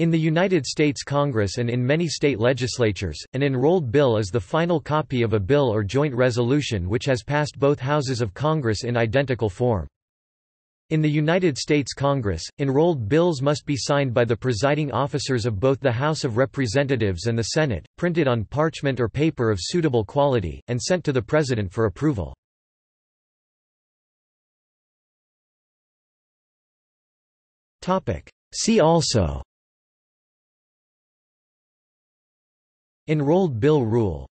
In the United States Congress and in many state legislatures, an enrolled bill is the final copy of a bill or joint resolution which has passed both houses of Congress in identical form. In the United States Congress, enrolled bills must be signed by the presiding officers of both the House of Representatives and the Senate, printed on parchment or paper of suitable quality, and sent to the President for approval. See also Enrolled bill rule